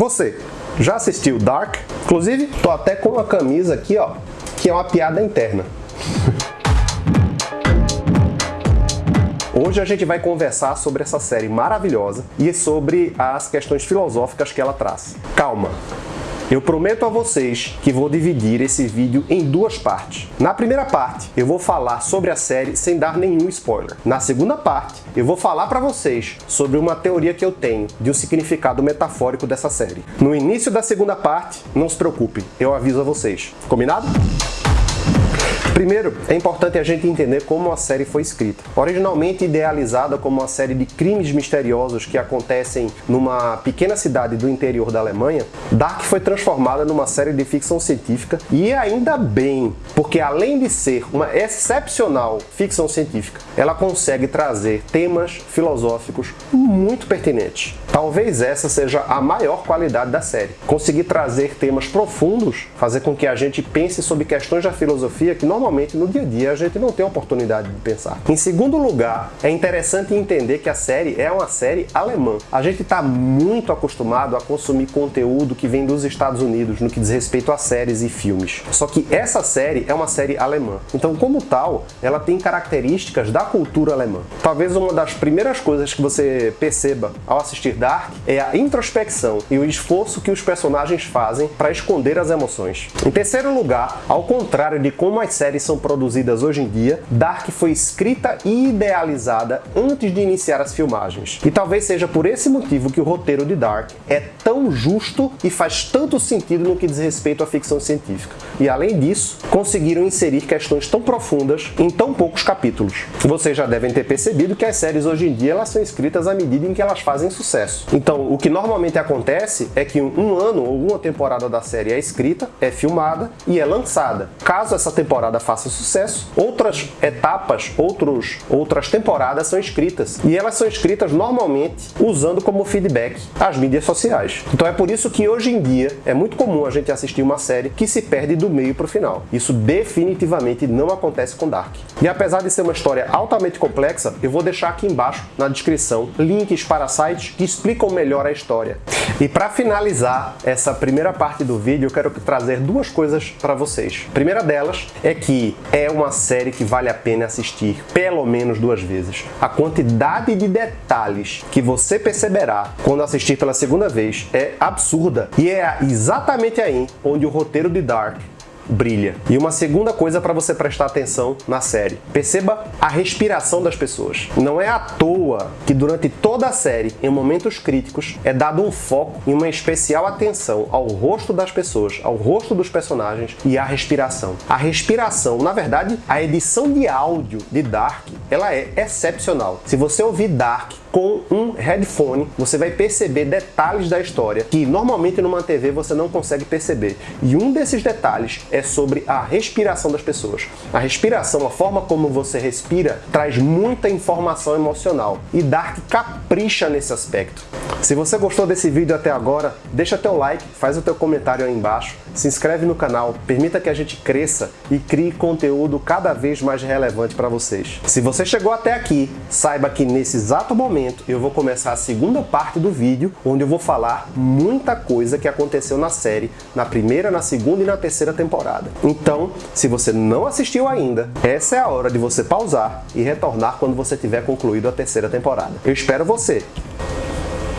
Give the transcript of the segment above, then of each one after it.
Você já assistiu Dark? Inclusive, tô até com uma camisa aqui, ó, que é uma piada interna. Hoje a gente vai conversar sobre essa série maravilhosa e sobre as questões filosóficas que ela traz. Calma, eu prometo a vocês que vou dividir esse vídeo em duas partes. Na primeira parte, eu vou falar sobre a série sem dar nenhum spoiler. Na segunda parte, eu vou falar para vocês sobre uma teoria que eu tenho de um significado metafórico dessa série. No início da segunda parte, não se preocupem, eu aviso a vocês. Combinado? Primeiro, é importante a gente entender como a série foi escrita. Originalmente idealizada como uma série de crimes misteriosos que acontecem numa pequena cidade do interior da Alemanha, Dark foi transformada numa série de ficção científica e ainda bem, porque além de ser uma excepcional ficção científica, ela consegue trazer temas filosóficos muito pertinentes. Talvez essa seja a maior qualidade da série. Conseguir trazer temas profundos, fazer com que a gente pense sobre questões da filosofia que normalmente no dia a dia a gente não tem oportunidade de pensar. Em segundo lugar, é interessante entender que a série é uma série alemã. A gente está muito acostumado a consumir conteúdo que vem dos Estados Unidos no que diz respeito a séries e filmes. Só que essa série é uma série alemã. Então, como tal, ela tem características da cultura alemã. Talvez uma das primeiras coisas que você perceba ao assistir Dark é a introspecção e o esforço que os personagens fazem para esconder as emoções. Em terceiro lugar, ao contrário de como as séries são produzidas hoje em dia, Dark foi escrita e idealizada antes de iniciar as filmagens. E talvez seja por esse motivo que o roteiro de Dark é tão justo e faz tanto sentido no que diz respeito à ficção científica. E além disso, conseguiram inserir questões tão profundas em tão poucos capítulos. Vocês já devem ter percebido que as séries hoje em dia elas são escritas à medida em que elas fazem sucesso. Então, o que normalmente acontece é que um ano ou uma temporada da série é escrita, é filmada e é lançada. Caso essa temporada faça sucesso, outras etapas, outros, outras temporadas são escritas. E elas são escritas normalmente usando como feedback as mídias sociais. Então é por isso que hoje em dia é muito comum a gente assistir uma série que se perde do meio para o final. Isso definitivamente não acontece com Dark. E apesar de ser uma história altamente complexa, eu vou deixar aqui embaixo na descrição links para sites que explicam melhor a história. E para finalizar essa primeira parte do vídeo, eu quero trazer duas coisas para vocês. A primeira delas é que é uma série que vale a pena assistir pelo menos duas vezes. A quantidade de detalhes que você perceberá quando assistir pela segunda vez é absurda. E é exatamente aí onde o roteiro de Dark brilha. E uma segunda coisa para você prestar atenção na série. Perceba a respiração das pessoas. Não é à toa que durante toda a série, em momentos críticos, é dado um foco e uma especial atenção ao rosto das pessoas, ao rosto dos personagens e à respiração. A respiração, na verdade, a edição de áudio de Dark, ela é excepcional. Se você ouvir Dark com um headphone, você vai perceber detalhes da história que normalmente numa TV você não consegue perceber. E um desses detalhes é sobre a respiração das pessoas. A respiração, a forma como você respira, traz muita informação emocional. E Dark capricha nesse aspecto. Se você gostou desse vídeo até agora, deixa teu like, faz o teu comentário aí embaixo, se inscreve no canal, permita que a gente cresça e crie conteúdo cada vez mais relevante para vocês. Se você chegou até aqui, saiba que nesse exato momento eu vou começar a segunda parte do vídeo, onde eu vou falar muita coisa que aconteceu na série, na primeira, na segunda e na terceira temporada. Então, se você não assistiu ainda, essa é a hora de você pausar e retornar quando você tiver concluído a terceira temporada. Eu espero você!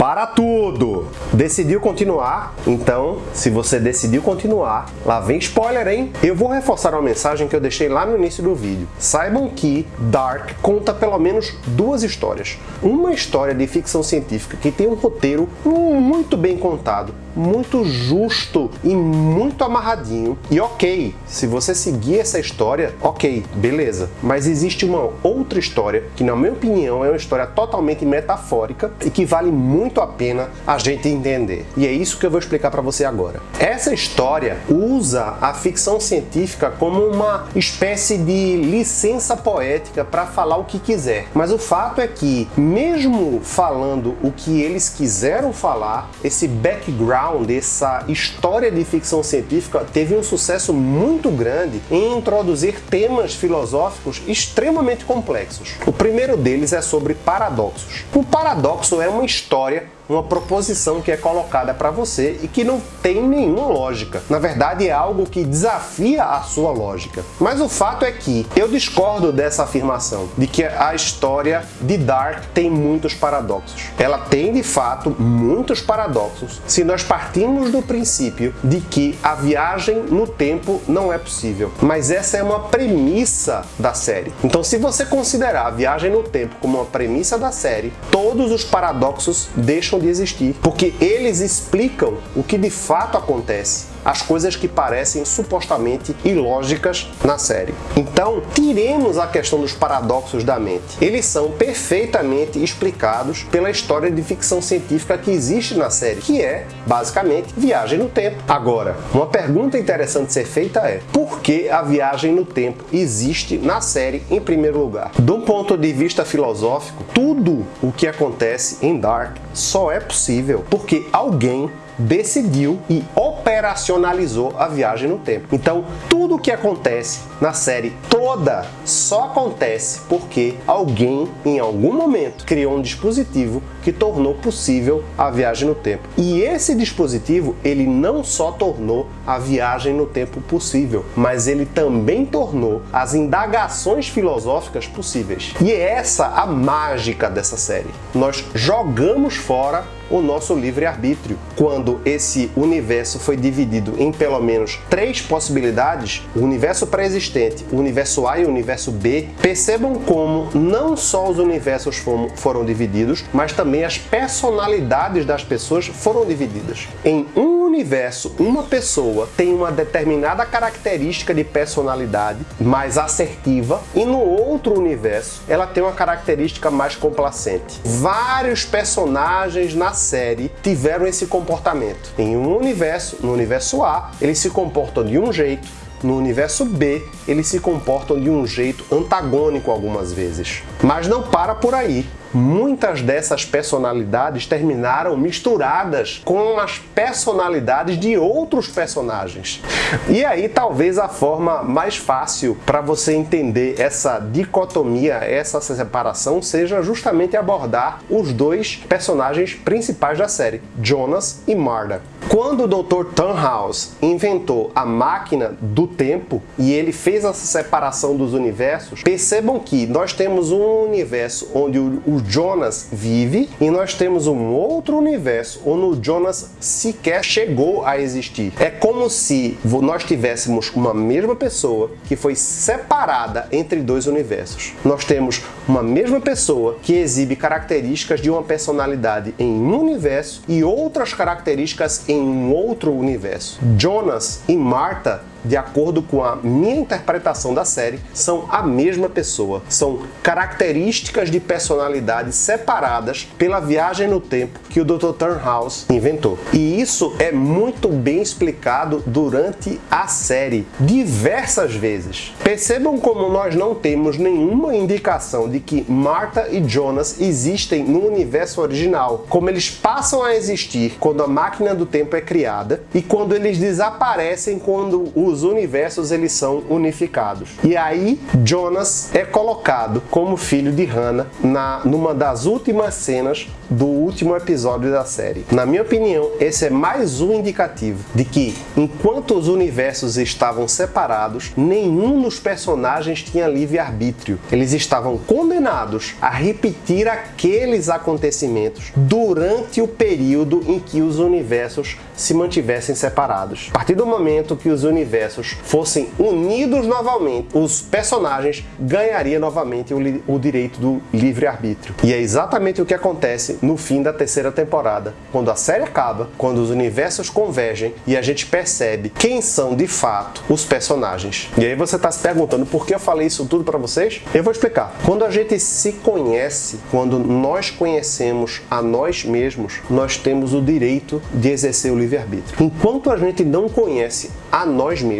Para tudo! Decidiu continuar? Então, se você decidiu continuar, lá vem spoiler, hein? Eu vou reforçar uma mensagem que eu deixei lá no início do vídeo. Saibam que Dark conta pelo menos duas histórias. Uma história de ficção científica que tem um roteiro muito bem contado, muito justo e muito amarradinho. E ok, se você seguir essa história, ok, beleza. Mas existe uma outra história que, na minha opinião, é uma história totalmente metafórica e que vale muito a pena a gente entender. E é isso que eu vou explicar para você agora. Essa história usa a ficção científica como uma espécie de licença poética para falar o que quiser. Mas o fato é que, mesmo falando o que eles quiseram falar, esse background background, essa história de ficção científica teve um sucesso muito grande em introduzir temas filosóficos extremamente complexos. O primeiro deles é sobre paradoxos. O paradoxo é uma história uma proposição que é colocada para você e que não tem nenhuma lógica. Na verdade, é algo que desafia a sua lógica. Mas o fato é que eu discordo dessa afirmação de que a história de Dark tem muitos paradoxos. Ela tem de fato muitos paradoxos se nós partimos do princípio de que a viagem no tempo não é possível. Mas essa é uma premissa da série. Então, se você considerar a viagem no tempo como uma premissa da série, todos os paradoxos deixam de existir, porque eles explicam o que de fato acontece as coisas que parecem supostamente ilógicas na série. Então, tiremos a questão dos paradoxos da mente. Eles são perfeitamente explicados pela história de ficção científica que existe na série, que é, basicamente, viagem no tempo. Agora, uma pergunta interessante ser feita é, por que a viagem no tempo existe na série em primeiro lugar? Do ponto de vista filosófico, tudo o que acontece em Dark só é possível porque alguém decidiu e operacionalizou a viagem no tempo. Então, tudo o que acontece na série toda só acontece porque alguém, em algum momento, criou um dispositivo que tornou possível a viagem no tempo. E esse dispositivo, ele não só tornou a viagem no tempo possível, mas ele também tornou as indagações filosóficas possíveis. E é essa a mágica dessa série. Nós jogamos fora o nosso livre-arbítrio. Quando esse universo foi dividido em pelo menos três possibilidades, o universo pré-existente, o universo A e o universo B, percebam como não só os universos foram divididos, mas também as personalidades das pessoas foram divididas. Em um universo, uma pessoa tem uma determinada característica de personalidade mais assertiva e no outro universo ela tem uma característica mais complacente. Vários personagens na série tiveram esse comportamento. Em um universo, no universo A, eles se comportam de um jeito, no universo B, eles se comportam de um jeito antagônico algumas vezes. Mas não para por aí muitas dessas personalidades terminaram misturadas com as personalidades de outros personagens. E aí talvez a forma mais fácil para você entender essa dicotomia, essa separação, seja justamente abordar os dois personagens principais da série, Jonas e Marta. Quando o Dr. Tannhaus inventou a máquina do tempo e ele fez essa separação dos universos, percebam que nós temos um universo onde o Jonas vive e nós temos um outro universo onde o Jonas sequer chegou a existir. É como se nós tivéssemos uma mesma pessoa que foi separada entre dois universos. Nós temos uma mesma pessoa que exibe características de uma personalidade em um universo e outras características em um outro universo. Jonas e Marta de acordo com a minha interpretação da série, são a mesma pessoa. São características de personalidade separadas pela viagem no tempo que o Dr. Turnhouse inventou. E isso é muito bem explicado durante a série, diversas vezes. Percebam como nós não temos nenhuma indicação de que Martha e Jonas existem no universo original, como eles passam a existir quando a máquina do tempo é criada e quando eles desaparecem quando o os universos eles são unificados. E aí Jonas é colocado como filho de Hannah na numa das últimas cenas do último episódio da série. Na minha opinião, esse é mais um indicativo de que enquanto os universos estavam separados, nenhum dos personagens tinha livre-arbítrio. Eles estavam condenados a repetir aqueles acontecimentos durante o período em que os universos se mantivessem separados. A partir do momento que os universos fossem unidos novamente, os personagens ganhariam novamente o, o direito do livre-arbítrio. E é exatamente o que acontece no fim da terceira temporada, quando a série acaba, quando os universos convergem e a gente percebe quem são de fato os personagens. E aí você está se perguntando por que eu falei isso tudo para vocês? Eu vou explicar. Quando a gente se conhece, quando nós conhecemos a nós mesmos, nós temos o direito de exercer o livre livre-arbítrio. Enquanto a gente não conhece a nós mesmos,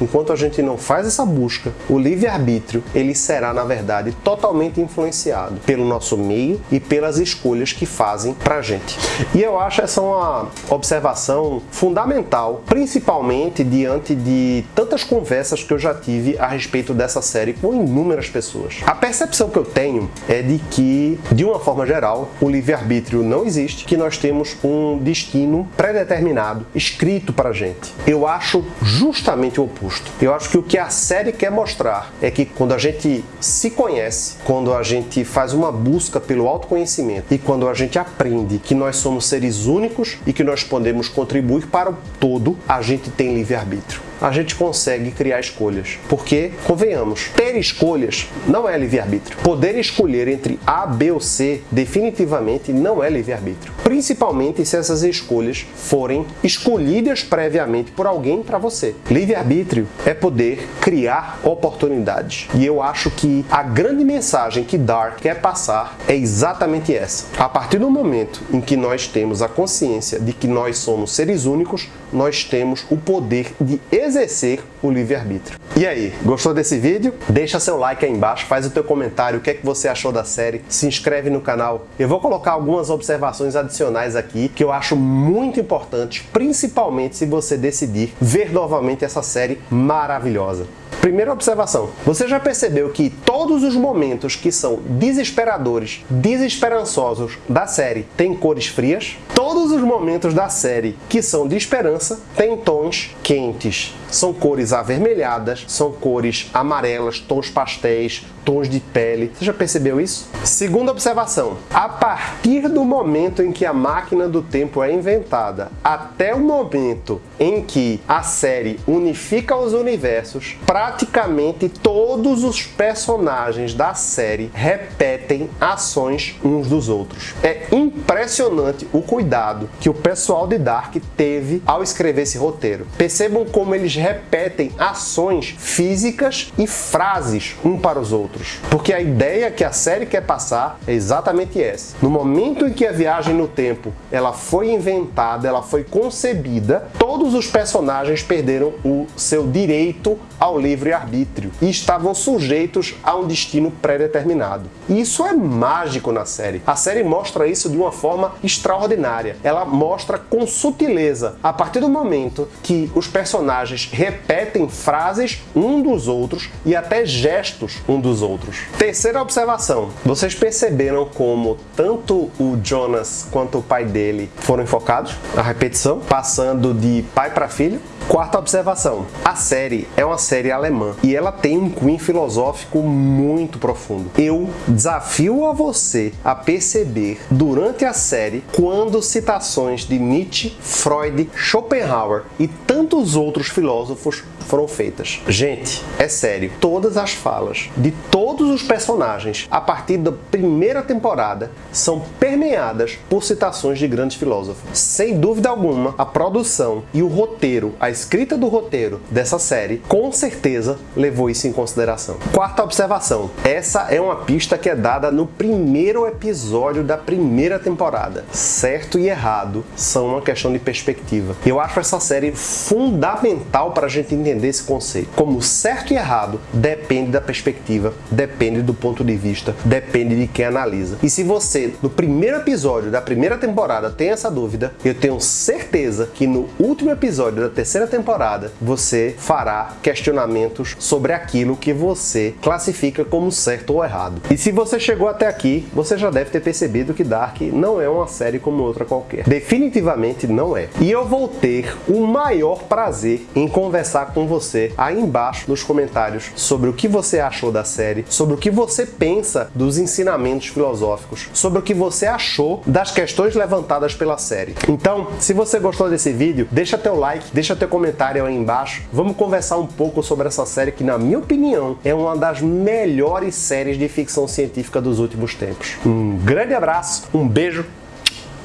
enquanto a gente não faz essa busca, o livre-arbítrio ele será, na verdade, totalmente influenciado pelo nosso meio e pelas escolhas que fazem pra gente. E eu acho essa uma observação fundamental, principalmente diante de tantas conversas que eu já tive a respeito dessa série com inúmeras pessoas. A percepção que eu tenho é de que, de uma forma geral, o livre-arbítrio não existe, que nós temos um destino pré-determinado, escrito para a gente. Eu acho justamente o oposto. Eu acho que o que a série quer mostrar é que quando a gente se conhece, quando a gente faz uma busca pelo autoconhecimento e quando a gente aprende que nós somos seres únicos e que nós podemos contribuir para o todo, a gente tem livre-arbítrio a gente consegue criar escolhas. Porque, convenhamos, ter escolhas não é livre-arbítrio. Poder escolher entre A, B ou C definitivamente não é livre-arbítrio. Principalmente se essas escolhas forem escolhidas previamente por alguém para você. Livre-arbítrio é poder criar oportunidades. E eu acho que a grande mensagem que Dark quer passar é exatamente essa. A partir do momento em que nós temos a consciência de que nós somos seres únicos, nós temos o poder de exercer o livre-arbítrio. E aí, gostou desse vídeo? Deixa seu like aí embaixo, faz o teu comentário, o que é que você achou da série, se inscreve no canal. Eu vou colocar algumas observações adicionais aqui que eu acho muito importantes, principalmente se você decidir ver novamente essa série maravilhosa. Primeira observação, você já percebeu que todos os momentos que são desesperadores, desesperançosos da série têm cores frias? Todos os momentos da série que são de esperança têm tons quentes. São cores avermelhadas, são cores amarelas, tons pastéis, tons de pele. Você já percebeu isso? Segunda observação. A partir do momento em que a máquina do tempo é inventada até o momento em que a série unifica os universos, praticamente todos os personagens da série repetem ações uns dos outros. É impressionante o cuidado que o pessoal de Dark teve ao escrever esse roteiro. Percebam como eles repetem ações físicas e frases um para os outros. Porque a ideia que a série quer passar é exatamente essa. No momento em que a viagem no tempo ela foi inventada, ela foi concebida, todos os personagens perderam o seu direito ao livre-arbítrio e estavam sujeitos a um destino pré-determinado. E isso é mágico na série. A série mostra isso de uma forma extraordinária. Ela mostra com sutileza, a partir do momento que os personagens repetem frases um dos outros e até gestos um dos outros. Terceira observação, vocês perceberam como tanto o Jonas quanto o pai dele foram enfocados? A repetição, passando de pai para filho? Quarta observação, a série é uma série alemã e ela tem um cunho filosófico muito profundo. Eu desafio a você a perceber durante a série quando citações de Nietzsche, Freud, Schopenhauer e tantos outros filósofos foram feitas. Gente, é sério, todas as falas de todos os personagens a partir da primeira temporada são permeadas por citações de grandes filósofos. Sem dúvida alguma, a produção e o roteiro, a escrita do roteiro dessa série, com certeza levou isso em consideração. Quarta observação, essa é uma pista que é dada no primeiro episódio da primeira temporada. Certo e errado são uma questão de perspectiva. Eu acho essa série fundamental para a gente entender esse conceito. Como certo e errado depende da perspectiva, depende do ponto de vista, depende de quem analisa. E se você, no primeiro episódio da primeira temporada, tem essa dúvida, eu tenho certeza que no último episódio da terceira temporada você fará questionamentos sobre aquilo que você classifica como certo ou errado. E se você chegou até aqui, você já deve ter percebido que Dark não é uma série como outra qualquer. Definitivamente não é. E eu vou ter o maior prazer em conversar com você aí embaixo nos comentários sobre o que você achou da série, sobre o que você pensa dos ensinamentos filosóficos, sobre o que você achou das questões levantadas pela série. Então, se você gostou desse vídeo, deixa teu like, deixa teu comentário aí embaixo. Vamos conversar um pouco sobre essa série que, na minha opinião, é uma das melhores séries de ficção científica dos últimos tempos. Um grande abraço, um beijo,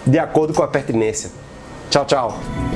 de acordo com a pertinência. Tchau, tchau!